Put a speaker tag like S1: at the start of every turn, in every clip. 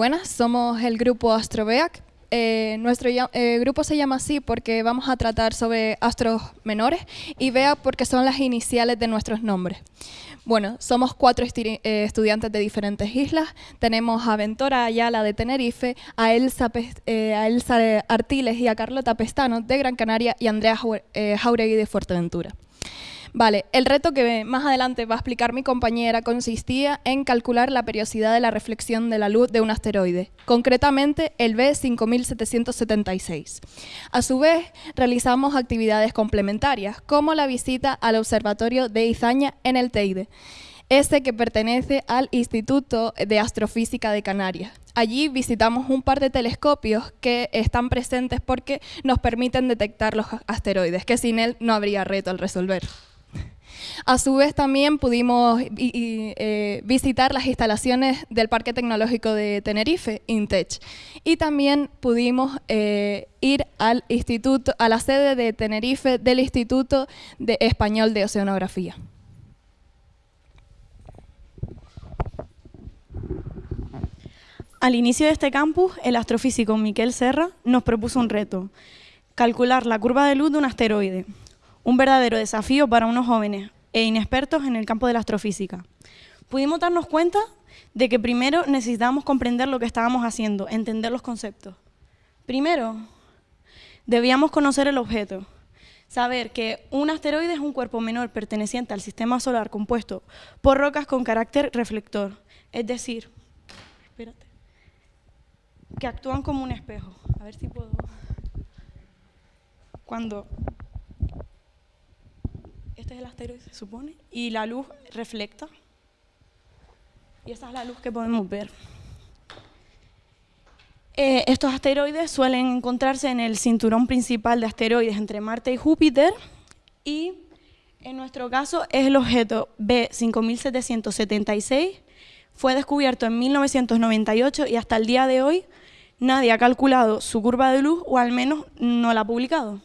S1: buenas, somos el grupo Astrobeac. Eh, nuestro eh, grupo se llama así porque vamos a tratar sobre astros menores y BEAC porque son las iniciales de nuestros nombres. Bueno, somos cuatro eh, estudiantes de diferentes islas. Tenemos a Ventora Ayala de Tenerife, a Elsa, Artiles y a Carlota Pestano de Gran Canaria y Andrea Jauregui de Fuerteventura. Vale, el reto que más adelante va a explicar mi compañera consistía en calcular la periodicidad de la reflexión de la luz de un asteroide, concretamente el B5776. A su vez, realizamos actividades complementarias, como la visita al observatorio de Izaña en el Teide, este que pertenece al Instituto de Astrofísica de Canarias. Allí visitamos un par de telescopios que están presentes porque nos permiten detectar los asteroides, que sin él no habría reto al resolver. A su vez también pudimos eh, visitar las instalaciones del Parque Tecnológico de Tenerife, INTECH, y también pudimos eh, ir al instituto, a la sede de Tenerife del Instituto de Español de Oceanografía.
S2: Al inicio de este campus, el astrofísico Miquel Serra nos propuso un reto, calcular la curva de luz de un asteroide, un verdadero desafío para unos jóvenes e inexpertos en el campo de la astrofísica. Pudimos darnos cuenta de que primero necesitábamos comprender lo que estábamos haciendo, entender los conceptos. Primero, debíamos conocer el objeto, saber que un asteroide es un cuerpo menor perteneciente al sistema solar compuesto por rocas con carácter reflector, es decir, que actúan como un espejo. A ver si puedo... Cuando este es el asteroide, se supone, y la luz reflecta. Y esa es la luz que podemos ver. Eh, estos asteroides suelen encontrarse en el cinturón principal de asteroides entre Marte y Júpiter y en nuestro caso es el objeto B5776, fue descubierto en 1998 y hasta el día de hoy nadie ha calculado su curva de luz o al menos no la ha publicado.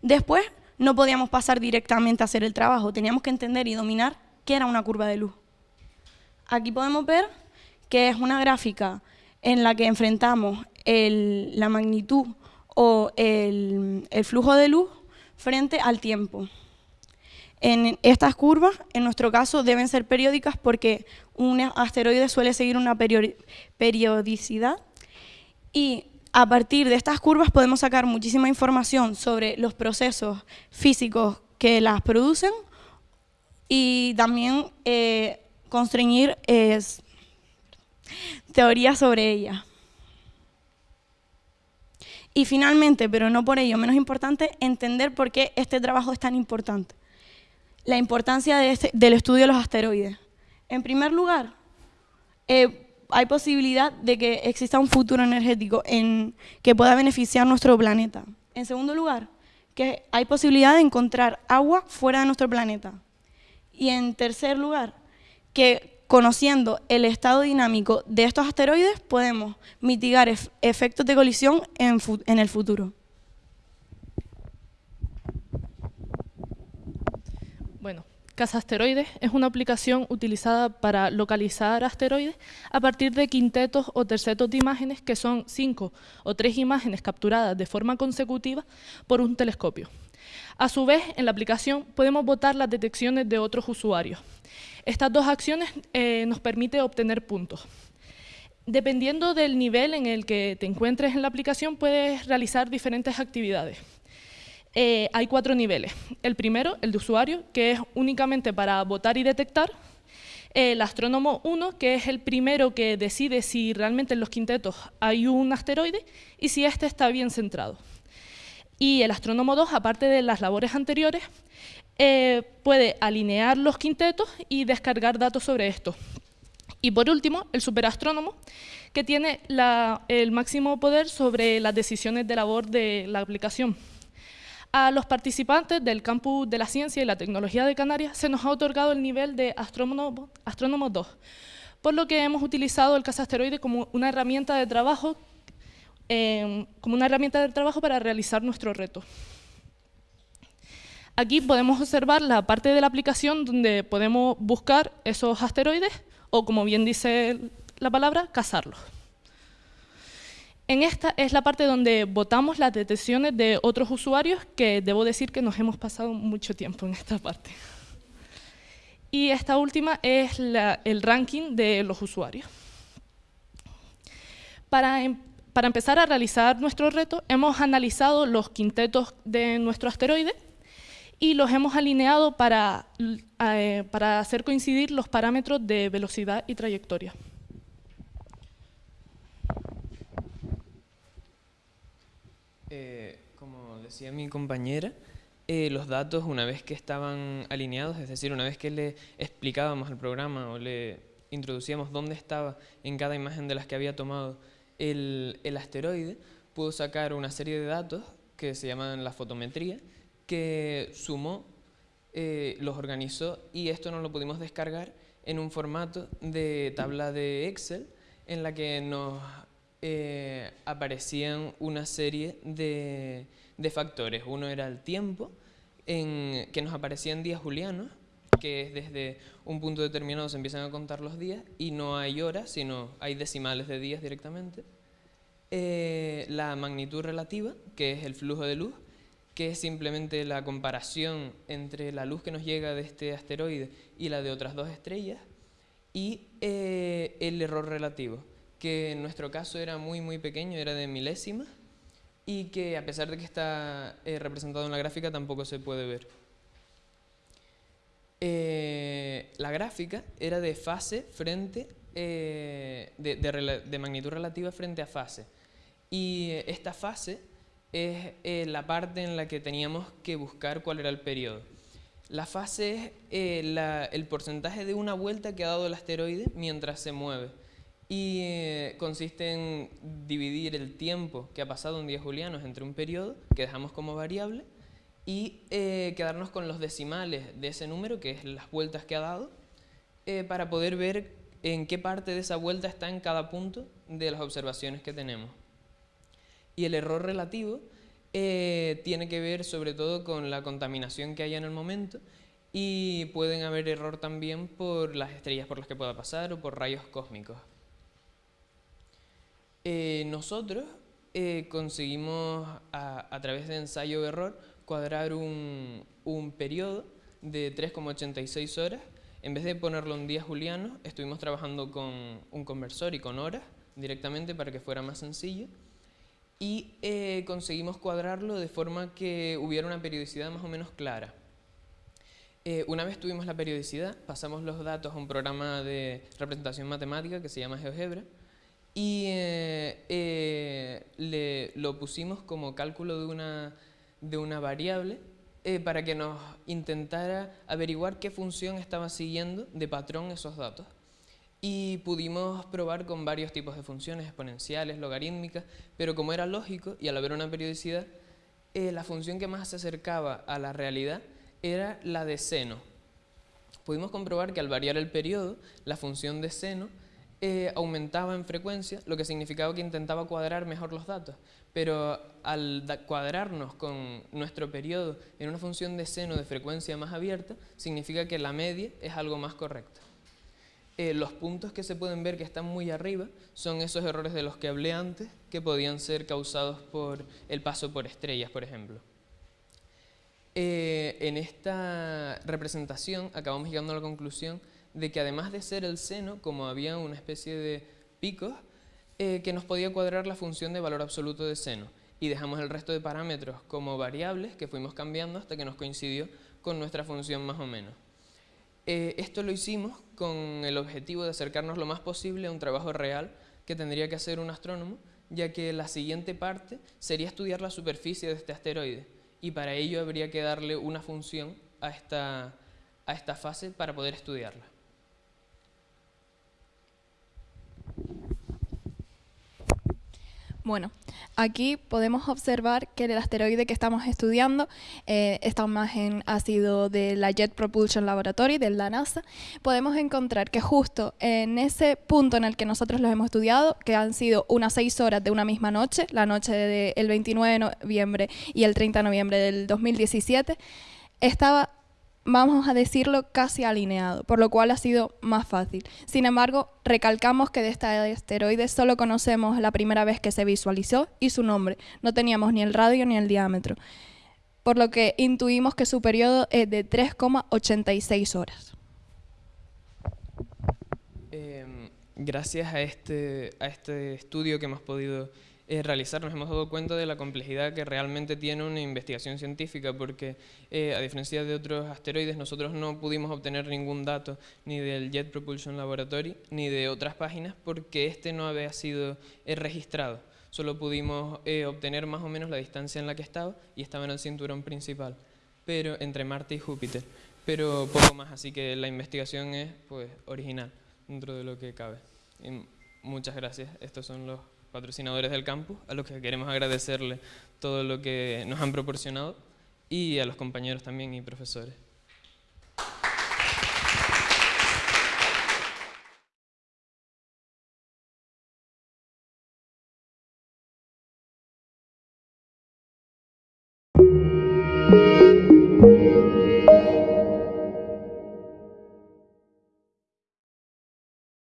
S2: Después no podíamos pasar directamente a hacer el trabajo, teníamos que entender y dominar qué era una curva de luz. Aquí podemos ver que es una gráfica en la que enfrentamos la magnitud o el, el flujo de luz frente al tiempo. En estas curvas, en nuestro caso, deben ser periódicas porque un asteroide suele seguir una periodicidad y a partir de estas curvas podemos sacar muchísima información sobre los procesos físicos que las producen y también eh, constreñir teorías sobre ellas. Y finalmente, pero no por ello menos importante, entender por qué este trabajo es tan importante. La importancia este, del estudio de los asteroides. En primer lugar, eh, hay posibilidad de que exista un futuro energético en, que pueda beneficiar nuestro planeta. En segundo lugar, que hay posibilidad de encontrar agua fuera de nuestro planeta. Y en tercer lugar, que conociendo el estado dinámico de estos asteroides podemos mitigar efectos de colisión en el futuro.
S3: Cazasteroides es una aplicación utilizada para localizar asteroides a partir de quintetos o tercetos de imágenes que son cinco o tres imágenes capturadas de forma consecutiva por un telescopio. A su vez, en la aplicación podemos votar las detecciones de otros usuarios. Estas dos acciones eh, nos permiten obtener puntos. Dependiendo del nivel en el que te encuentres en la aplicación, puedes realizar diferentes actividades. Eh, hay cuatro niveles. El primero, el de usuario, que es únicamente para votar y detectar. El astrónomo 1, que es el primero que decide si realmente en los quintetos hay un asteroide y si éste está bien centrado. Y el astrónomo 2, aparte de las labores anteriores, eh, puede alinear los quintetos y descargar datos sobre esto. Y por último, el superastrónomo, que tiene el máximo poder sobre las decisiones de labor de la aplicación. A los participantes del Campus de la Ciencia y la Tecnología de Canarias se nos ha otorgado el nivel de Astrónomo, 2, por lo que hemos utilizado el cazasteroide como una herramienta de trabajo, em, como una herramienta de trabajo para realizar nuestro reto. Aquí podemos observar la parte de la aplicación donde podemos buscar esos asteroides, o como bien dice la palabra, cazarlos. En esta es la parte donde votamos las detecciones de otros usuarios, que debo decir que nos hemos pasado mucho tiempo en esta parte. Y esta última es el ranking de los usuarios. Para, em, para empezar a realizar nuestro reto, hemos analizado los quintetos de nuestro asteroide y los hemos alineado para, eh, para hacer coincidir los parámetros de velocidad y trayectoria.
S4: Eh, como decía mi compañera, eh, los datos una vez que estaban alineados, es decir, una vez que le explicábamos el programa o le introducíamos dónde estaba en cada imagen de las que había tomado el, el asteroide, pudo sacar una serie de datos que se llaman la fotometría, que sumó, eh, los organizó y esto nos lo pudimos descargar en un formato de tabla de Excel en la que nos eh, aparecían una serie de, factores. Uno era el tiempo, en, que nos aparecían días julianos, que es desde un punto determinado se empiezan a contar los días y no hay horas, sino hay decimales de días directamente. Eh, la magnitud relativa, que es el flujo de luz, que es simplemente la comparación entre la luz que nos llega de este asteroide y la de otras dos estrellas, y eh, el error relativo, que en nuestro caso era muy muy pequeño, era de milésimas, y que a pesar de que está eh, representado en la gráfica tampoco se puede ver. Eh, la gráfica era de fase frente, de, de, magnitud relativa frente a fase. Y esta fase es la parte en la que teníamos que buscar cuál era el periodo. La fase es el porcentaje de una vuelta que ha dado el asteroide mientras se mueve y eh, consiste en dividir el tiempo que ha pasado en días julianos entre un periodo, que dejamos como variable, y eh, quedarnos con los decimales de ese número, que es las vueltas que ha dado, eh, para poder ver en qué parte de esa vuelta está en cada punto de las observaciones que tenemos. Y el error relativo tiene que ver sobre todo con la contaminación que haya en el momento y pueden haber error también por las estrellas por las que pueda pasar o por rayos cósmicos. Eh, nosotros eh, conseguimos a, través de ensayo-error cuadrar un, periodo de 3,86 horas. En vez de ponerlo en días julianos, estuvimos trabajando con un conversor y con horas directamente para que fuera más sencillo. Y eh, conseguimos cuadrarlo de forma que hubiera una periodicidad más o menos clara. una vez tuvimos la periodicidad, pasamos los datos a un programa de representación matemática que se llama GeoGebra, y eh, eh, le, lo pusimos como cálculo de una, de una variable eh, para que nos intentara averiguar qué función estaba siguiendo de patrón esos datos. Y pudimos probar con varios tipos de funciones, exponenciales, logarítmicas, pero como era lógico y al haber una periodicidad, la función que más se acercaba a la realidad era la de seno. Pudimos comprobar que al variar el periodo, la función de seno eh, aumentaba en frecuencia, lo que significaba que intentaba cuadrar mejor los datos. Pero al cuadrarnos con nuestro periodo en una función de seno de frecuencia más abierta, significa que la media es algo más correcta. Eh, los puntos que se pueden ver que están muy arriba son esos errores de los que hablé antes, que podían ser causados por el paso por estrellas, por ejemplo. Eh, en esta representación acabamos llegando a la conclusión de que además de ser el seno, como había una especie de picos, eh, que nos podía cuadrar la función de valor absoluto de seno. Y dejamos el resto de parámetros como variables que fuimos cambiando hasta que nos coincidió con nuestra función más o menos. Eh, esto lo hicimos con el objetivo de acercarnos lo más posible a un trabajo real que tendría que hacer un astrónomo, ya que la siguiente parte sería estudiar la superficie de este asteroide, y para ello habría que darle una función a esta, a esta fase para poder estudiarla.
S1: Bueno, aquí podemos observar que el asteroide que estamos estudiando, eh, esta imagen ha sido de la Jet Propulsion Laboratory, de la NASA, podemos encontrar que justo en ese punto en el que nosotros los hemos estudiado, que han sido unas seis horas de una misma noche, la noche del 29 de noviembre y el 30 de noviembre del 2017, estaba vamos a decirlo, casi alineado, por lo cual ha sido más fácil. Sin embargo, recalcamos que de este asteroide solo conocemos la primera vez que se visualizó y su nombre. No teníamos ni el radio ni el diámetro, por lo que intuimos que su periodo es de 3,86 horas.
S4: Em, gracias a este, a este estudio que hemos podido eh, realizar, nos hemos dado cuenta de la complejidad que realmente tiene una investigación científica, porque eh, a diferencia de otros asteroides, nosotros no pudimos obtener ningún dato ni del Jet Propulsion Laboratory ni de otras páginas, porque este no había sido eh, registrado. Solo pudimos obtener más o menos la distancia en la que estaba y estaba en el cinturón principal, pero entre Marte y Júpiter, pero poco más, así que la investigación es pues original dentro de lo que cabe. muchas gracias, estos son los patrocinadores del campus, a los que queremos agradecerle todo lo que nos han proporcionado y a los compañeros también y profesores.